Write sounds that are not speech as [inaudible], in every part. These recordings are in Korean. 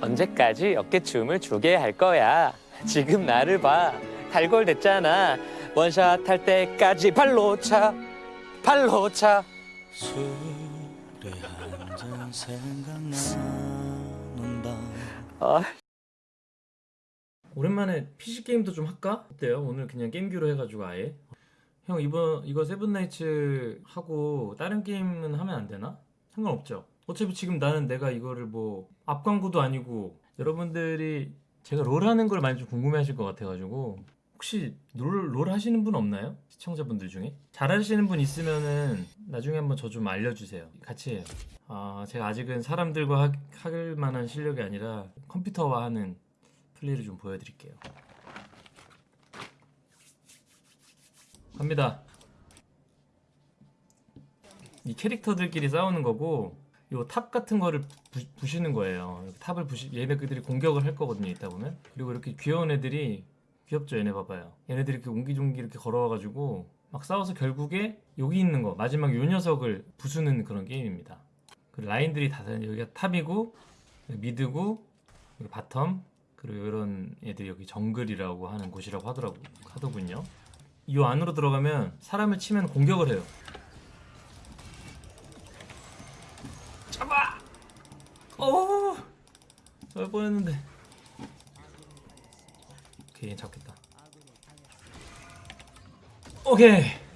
언제까지 어깨춤을 추게 할 거야? 지금 나를 봐. 달골 됐잖아. 원샷 할 때까지 발로 차. 발로 차. 술에 한잔 생각나는 밤 아, 오랜만에 PC 게임도 좀 할까? 어때요? 오늘 그냥 게임기로 해가지고 아예 형 이번 이거 세븐나이츠 하고 다른 게임은 하면 안 되나? 상관없죠. 어차피 지금 나는 내가 이거를 뭐 앞광고도 아니고 여러분들이 제가 롤 하는 걸 많이 좀 궁금해 하실 것 같아가지고 혹시 롤, 롤 하시는 분 없나요? 시청자분들 중에 잘 하시는 분 있으면은 나중에 한번 저 좀 알려주세요. 같이 해요. 아 제가 아직은 사람들과 하, 할 만한 실력이 아니라 컴퓨터와 하는 플레이를 좀 보여드릴게요. 갑니다. 이 캐릭터들끼리 싸우는 거고 요탑 같은 거를 부, 시는 거예요. 탑을 부시 얘네들이 공격을 할 거거든요. 이따 보면 그리고 이렇게 귀여운 애들이 귀엽죠. 얘네 봐봐요. 얘네들이 이렇게 옹기종기 이렇게 걸어와가지고 막 싸워서 결국에 여기 있는 거 마지막 요 녀석을 부수는 그런 게임입니다. 그 라인들이 다 여기가 top이고 mid고 bottom 그리고 이런 애들이 여기 정글이라고 하는 곳이라고 하더라고 하더군요. 이 안으로 들어가면 사람을 치면 공격을 해요. 잡아! 어! 잘 뻔했는데. 오케이, 잡겠다. 오케이.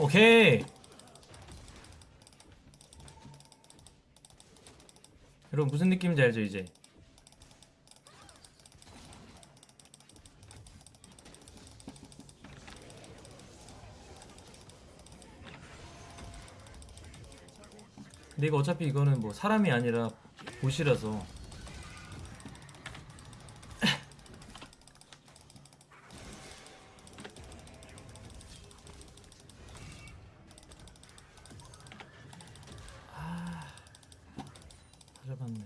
오케이. 여러분 무슨 느낌인지 알죠 이제? 근데 이거 어차피 이거는 뭐 사람이 아니라 보시라서 다 잡았네.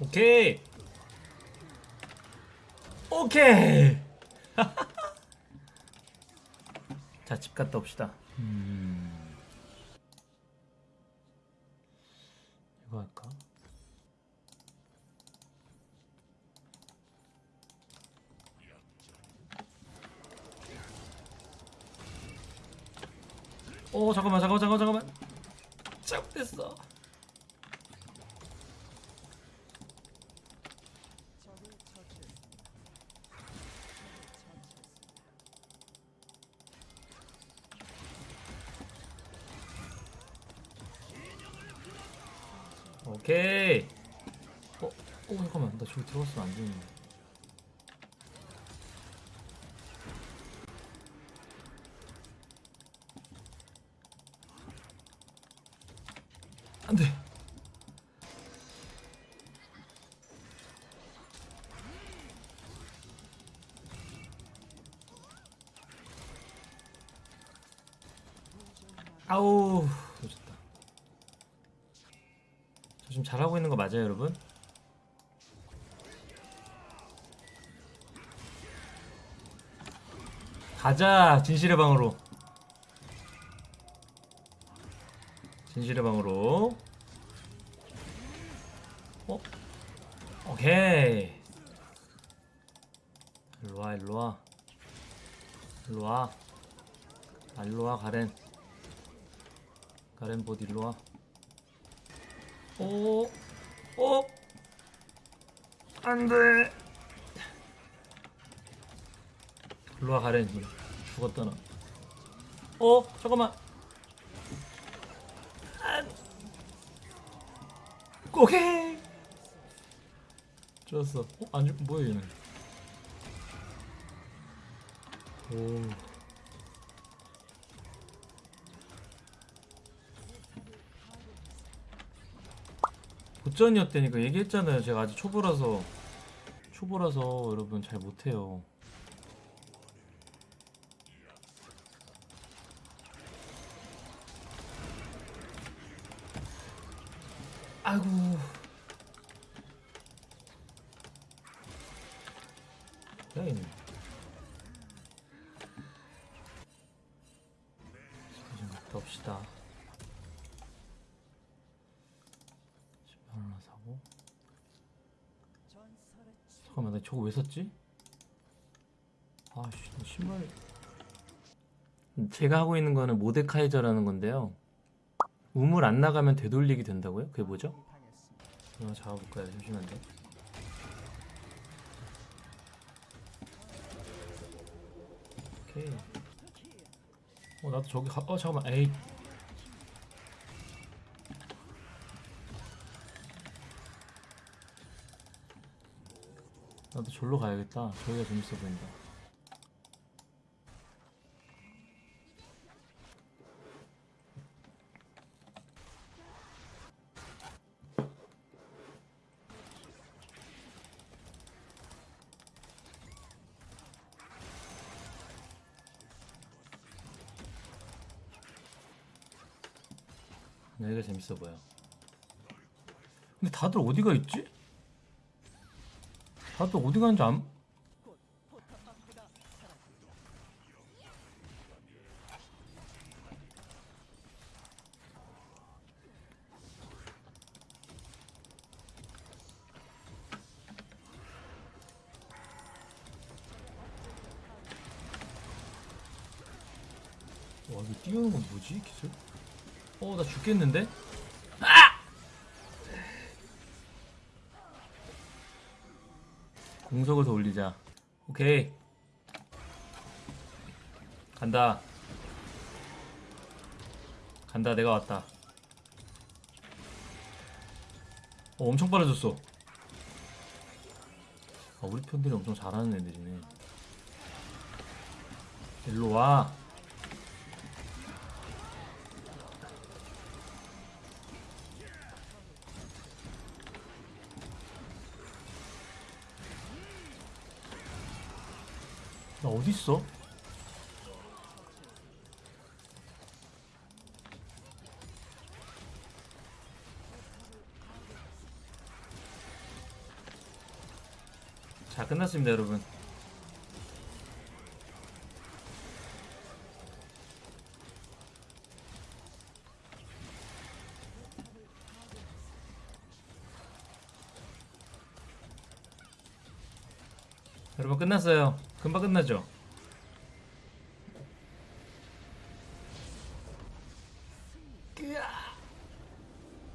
오케이. 오케이. 자, 집 갔다 옵시다. 음. 이거 할까? 오 잠깐만 잠깐만 잠깐만 잠깐만 잘못했어 오케이 어? 어 잠깐만 나 저기 들어갔으면 안 되는데 안돼 아우 놓쳤다 저 지금 잘하고 있는 거 맞아요 여러분? 가자 진실의 방으로. 진실의 방으로. 어? 오케이. 일로와 일로와. 일로와. 아, 일로와 가렌. 가렌 봇 일로와. 오, 오, 안 돼. 일로와 가렌지 죽었다 나. 어? 잠깐만. 안. 오케이. 좋았어. 어? 안 죽.. 뭐야 얘는? 오. 고전이었다니까 얘기했잖아요. 제가 아직 초보라서. 초보라서 여러분 잘 못해요. 잠깐만 나 저거 왜 샀지? 아씨 신발 제가 하고 있는 거는 모데카이저라는 건데요 우물 안 나가면 되돌리기 된다고요? 그게 뭐죠? 이거 잡아볼까요? 잠시만요. 오케이. 어 나도 저기 가. 어 잠깐만. 에이. 절로 가야겠다. 저기가 재밌어 보인다. 여기가 재밌어 보여. 근데 다들 어디가 있지? 다들 어디 가는지 안... 와 이거 띄우는 건 뭐지 기술? 어 나 죽겠는데? 공속을 더 올리자. 오케이. 간다. 간다. 내가 왔다. 어, 엄청 빨라졌어. 아, 우리 편들이 엄청 잘하는 애들이네. 일로 와. 나 어디 있어? 자 끝났습니다 여러분 여러분 끝났어요 금방 끝나죠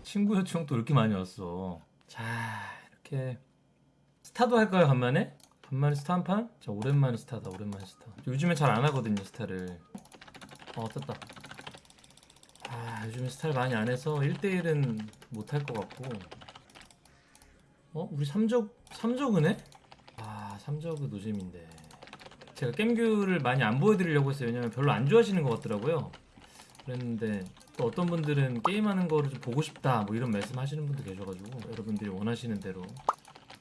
친구 요청도 이렇게 많이 왔어. 자, 이렇게 스타도 할까요, 간만에? 간만에 스타 한 판? 자, 오랜만에 스타다, 오랜만에 스타. 요즘에 잘 안 하거든요, 스타를. 어, 떴다. 아, 요즘에 스타를 많이 안 해서 1대1은 못할 것 같고. 어, 우리 3적, 3적은 해? 아, 3적은 노잼인데. 제가 겜규를 많이 안 보여드리려고 했어요. 왜냐면 별로 안 좋아하시는 것 같더라고요. 그랬는데 또 어떤 분들은 게임하는 거를 좀 보고 싶다 뭐 이런 말씀 하시는 분도 계셔가지고 여러분들이 원하시는 대로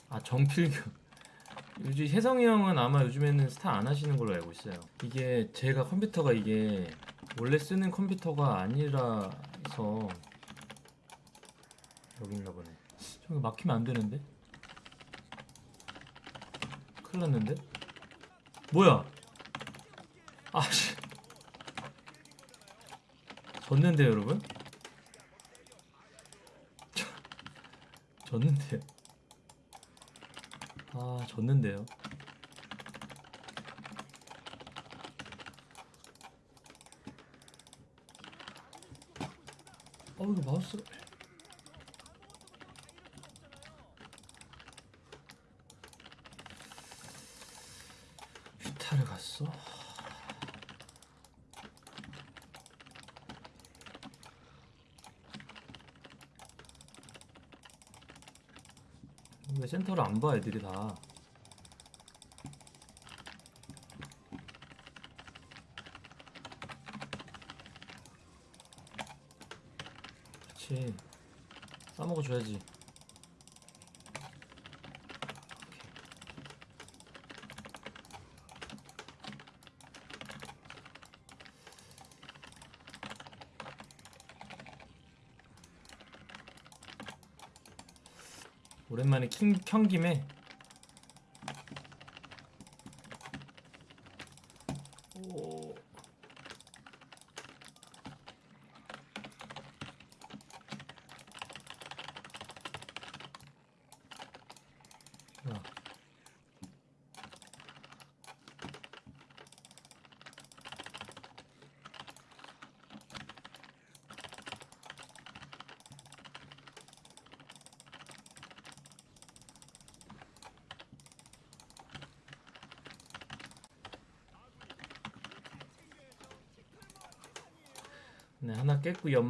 아 정필규 [laughs] 요즘 혜성이 형은 아마 요즘에는 스타 안 하시는 걸로 알고 있어요 이게 제가 컴퓨터가 이게 원래 쓰는 컴퓨터가 아니라서 여긴가 보네 저기 막히면 안 되는데 큰일 났는데? 뭐야? 아씨. 졌는데요 여러분? 졌는데요? 아 졌는데요? 어 이거 마우스가 휘타를 갔어? 왜 센터를 안 봐 애들이 다. 그렇지 싸먹어 줘야지 오랜만에 킹, 켠 김에 오. 야. 네 하나 깼고요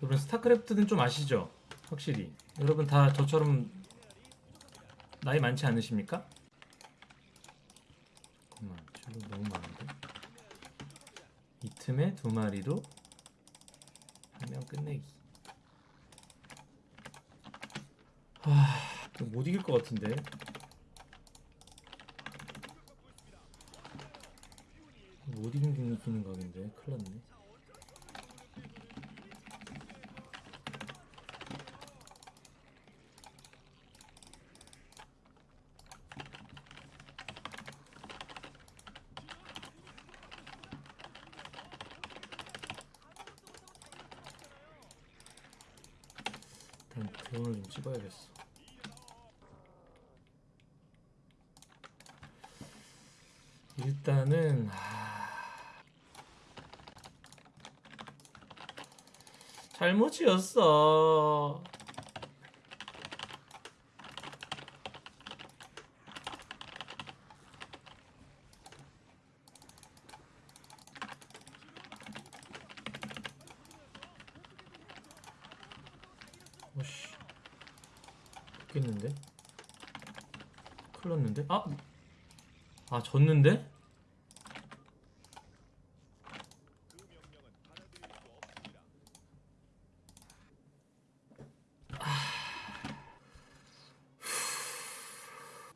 여러분 스타크래프트는 좀 아시죠? 확실히 여러분 다 저처럼 나이 많지 않으십니까? 잠깐만 저거 너무 많은데? 이 틈에 두 마리로 한 명 끝내기. 하못 이길 것 같은데. 못 이기는 각인데 큰일 났네 드론을 좀 찍어야겠어. 일단은 하... 잘못이었어. 오씨 죽겠는데? 큰일 났는데? 아! 아 졌는데?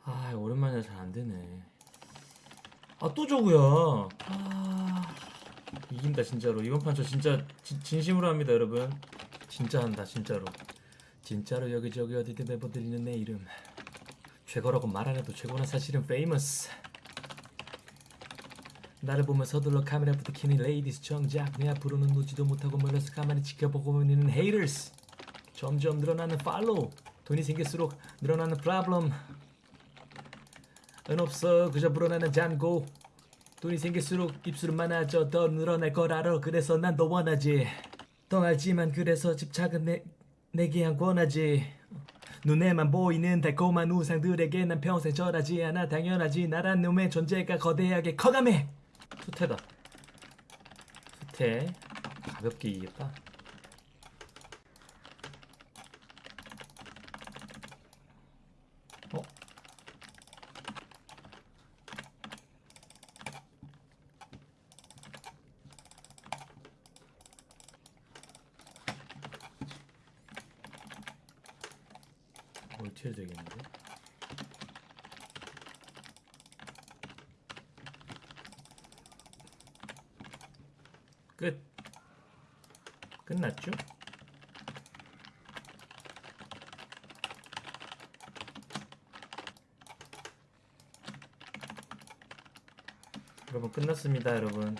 아 오랜만이라 잘 안되네 아 또 저거야 아 이긴다 진짜로 이번 판 저 진짜 진, 진심으로 합니다 여러분 진짜 한다 진짜로 진짜로 여기저기 어디든 매번 들리는 내 이름. 최고라고 말 안 해도 최고는 사실은 famous 나를 보면 서둘러 카메라부터 켜는 ladies 정작 내 앞으로는 오지도 못하고 멀리서 가만히 지켜보고 있는 haters 점점 늘어나는 follow 돈이 생길수록 늘어나는 problem 은 없어 그저 불어나는 잔고. 돈이 생길수록 입술은 많아져 더 늘어날 걸 알아 그래서 난더 원하지. 더 알지만 그래서 집착은 내, 내게 한 권하지. 눈에만 보이는 달콤한 우상들에게 난 평생 절하지 않아. 당연하지. 나란 놈의 존재가 거대하게 커감해. 수태다 수태. 가볍게 이겼다 어? 멀티해야 되겠는데? 끝. 끝났죠? 여러분 끝났습니다 여러분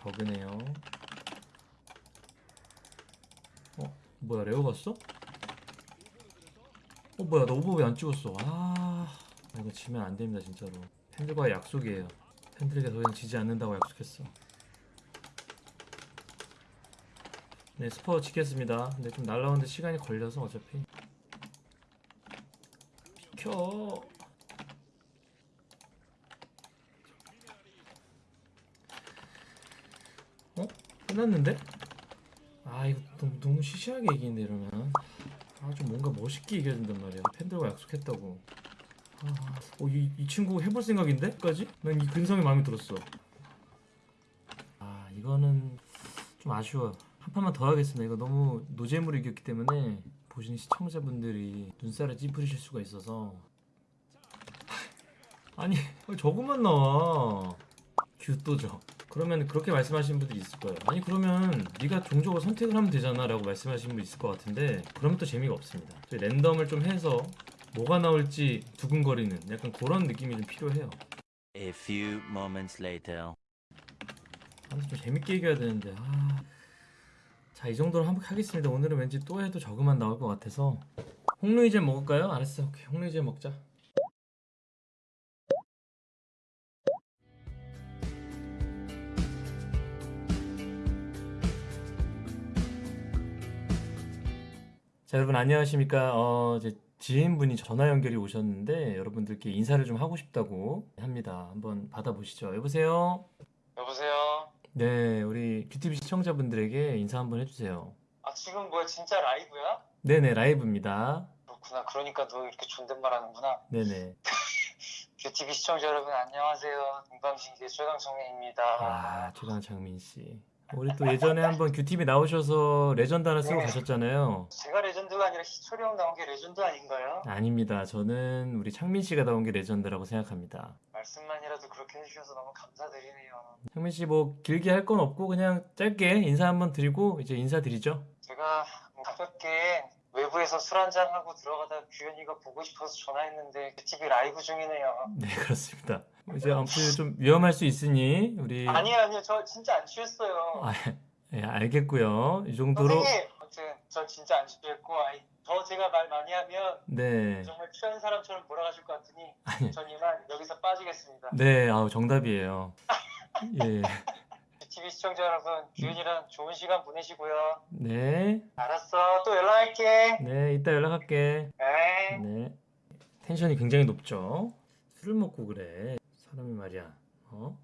버그네요 어? 뭐야 레오 갔어? 어 뭐야 너 오버 왜 안 찍었어 아 이거 지면 안 됩니다 진짜로 팬들과 약속이에요. 팬들에게 더 이상 지지 않는다고 약속했어. 네, 스포 지켰습니다. 근데 좀 날라오는데 시간이 걸려서 어차피 비켜. 어? 끝났는데? 시시하게 이기는데 이러면 아 좀 뭔가 멋있게 이겨야 된단 말이야. 팬들과 약속했다고. 아, 어, 이, 이 친구 해볼 생각인데? 까지? 난 이 근성이 마음에 들었어. 아 이거는 좀 아쉬워 한 판만 더 하겠습니다. 이거 너무 노잼으로 이겼기 때문에 보시는 시청자분들이 눈살을 찌푸리실 수가 있어서. 아니 저것만 나와. 규또죠 그러면 그렇게 말씀하시는 분들이 있을 거예요. 아니 그러면 네가 종족을 선택을 하면 되잖아 라고 말씀하시는 분 있을 것 같은데 그러면 또 재미가 없습니다. 랜덤을 좀 해서 뭐가 나올지 두근거리는 약간 그런 느낌이 좀 필요해요. A few moments later. 아무튼 좀 재밌게 이겨야 되는데 아... 자이 정도로 한번 하겠습니다. 오늘은 왠지 또 해도 저그만 나올 것 같아서. 홍루이젠 먹을까요? 알았어 오케이. 홍루이젠 먹자 자 여러분 안녕하십니까 어, 이제 지인분이 전화 연결이 오셨는데 여러분들께 인사를 좀 하고 싶다고 합니다 한번 받아보시죠 여보세요 여보세요? 네, 우리 QTV 시청자분들에게 인사 한번 해주세요. 아, 지금 뭐야, 진짜 라이브야? 네네, 라이브입니다. 그렇구나. 그러니까 너 이렇게 존댓말 하는구나. 네네. [laughs] 규TV 시청자 여러분, 안녕하세요. 동방신기의 최강창민입니다. 아, 최강창민 씨. 우리 또 예전에 한번 규TV 나오셔서 레전드 하나 쓰고 네. 가셨잖아요. 제가 레전드가 아니라 희철이 형 나온 게 레전드 아닌가요? 아닙니다. 저는 우리 창민 씨가 나온 게 레전드라고 생각합니다. 말씀만이라도 그렇게 해주셔서 너무 감사드리네요. 창민 씨 뭐 길게 할 건 없고 그냥 짧게 인사 한번 드리고 이제 인사드리죠. 제가 뭐 가볍게 외부에서 술 한잔 하고 들어가다 규현이가 보고 싶어서 전화했는데 규TV 라이브 중이네요. 네, 그렇습니다. 이제 아무튼 좀 위험할 수 있으니 우리 아니요, 아니요. 저 진짜 안 취했어요. 아, 예, 알겠고요. 이 정도로 선생님! 아무튼 전 진짜 안 취했고 아이, 더 제가 말 많이 하면 네. 정말 취한 사람처럼 몰아가실 것 같으니 아니, 전 이만 여기서 빠지겠습니다. 네, 아우 정답이에요. [laughs] 예, TV 시청자 여러분, 규현이랑 좋은 시간 보내시고요. 네, 알았어, 또 연락할게. 네, 이따 연락할게. 네. 네, 텐션이 굉장히 높죠. 술을 먹고 그래, 사람이 말이야. 어?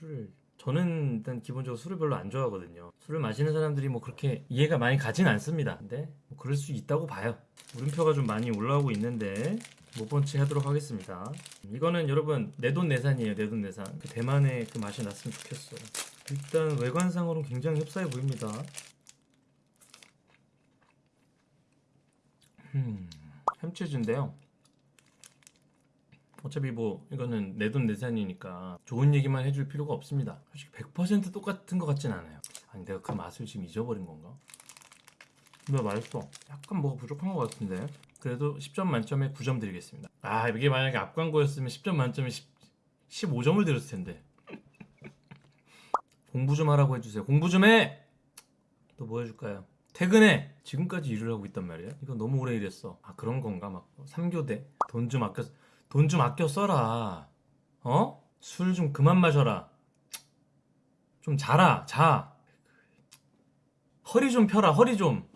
술을 저는 일단 기본적으로 술을 별로 안 좋아하거든요. 술을 마시는 사람들이 뭐 그렇게 이해가 많이 가진 않습니다. 근데 뭐 그럴 수 있다고 봐요. 물음표가 좀 많이 올라오고 있는데 못본채 하도록 하겠습니다. 이거는 여러분 내돈내산이에요. 내돈내산. 그 대만의 그 맛이 났으면 좋겠어. 일단 외관상으로는 굉장히 흡사해 보입니다. 음, 햄치즈인데요. 어차피 뭐 이거는 내 돈 내산이니까 좋은 얘기만 해줄 필요가 없습니다. 솔직히 100% 똑같은 것 같진 않아요. 아니 내가 그 맛을 지금 잊어버린 건가? 근데 맛있어. 약간 뭐가 부족한 것 같은데. 그래도 10점 만점에 9점 드리겠습니다. 아 이게 만약에 앞광고였으면 10점 만점에 10, 15점을 드렸을 텐데. [laughs] 공부 좀 하라고 해주세요. 공부 좀 해. 또 뭐 해줄까요? 퇴근해. 지금까지 일을 하고 있단 말이야. 이거 너무 오래 일했어. 아 그런 건가 막 3교대 돈 좀 아껴 돈 좀 아껴 써라. 어? 술 좀 그만 마셔라. 좀 자라. 자. 허리 좀 펴라. 허리 좀.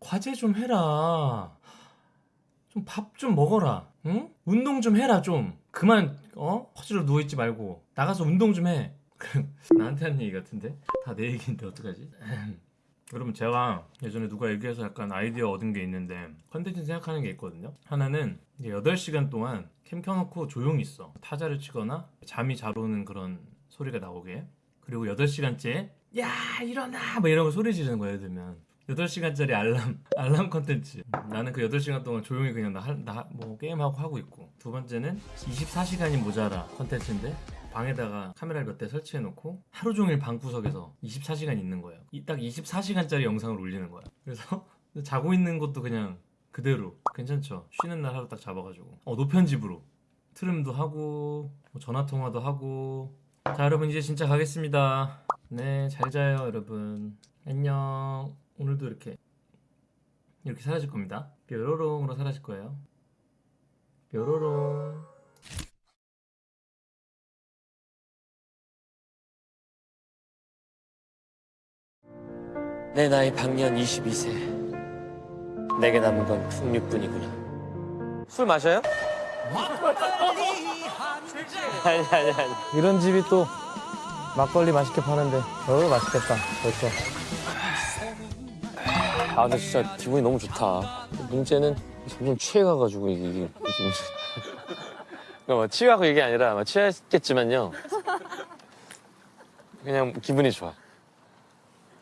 과제 좀 해라. 좀밥좀 먹어라. 응? 운동 좀 해라 좀. 그만 어? 허지로 누워 있지 말고 나가서 운동 좀 해. [laughs] 나한테 하는 얘기 같은데? 다 내 얘기인데 어떡하지? [laughs] 여러분 제가 예전에 누가 얘기해서 약간 아이디어 얻은 게 있는데 컨텐츠 생각하는 게 있거든요. 하나는 이제 8시간 동안 캠 켜놓고 조용히 있어. 타자를 치거나 잠이 잘 오는 그런 소리가 나오게. 그리고 8시간째 야 일어나. 뭐 이런 거 소리 지르는 거야 예를 들면. 8시간짜리 알람 [laughs] 알람 컨텐츠. 나는 그 8시간 동안 조용히 그냥 나 뭐 게임하고 하고 있고. 두 번째는 24시간이 모자라 컨텐츠인데 방에다가 카메라를 몇 대 설치해 놓고 하루 종일 방구석에서 24시간 있는 거예요. 이- 딱 24시간짜리 영상을 올리는 거야. 그래서 [laughs] 자고 있는 것도 그냥 그대로 괜찮죠. 쉬는 날 하루 딱 잡아가지고 어 노편집으로 트림도 하고 뭐 전화 통화도 하고 자 여러분 이제 진짜 가겠습니다. 네 잘 자요 여러분 안녕 오늘도 이렇게 이렇게 사라질 겁니다. 뾰로롱으로 사라질 거예요. 뾰로롱. 내 나이 방년 22세. 내게 남은 건 풍류뿐이구나. 술 마셔요? 아니 아니 아니. 이런 집이 또 막걸리 맛있게 파는데 어 맛있겠다 벌써 아 근데 진짜 기분이 너무 좋다. 문제는 점점 취해가가지고 이게 이게 이게 그러니까 뭐 취하고 이게 아니라 뭐 취했겠지만요. 그냥 기분이 좋아.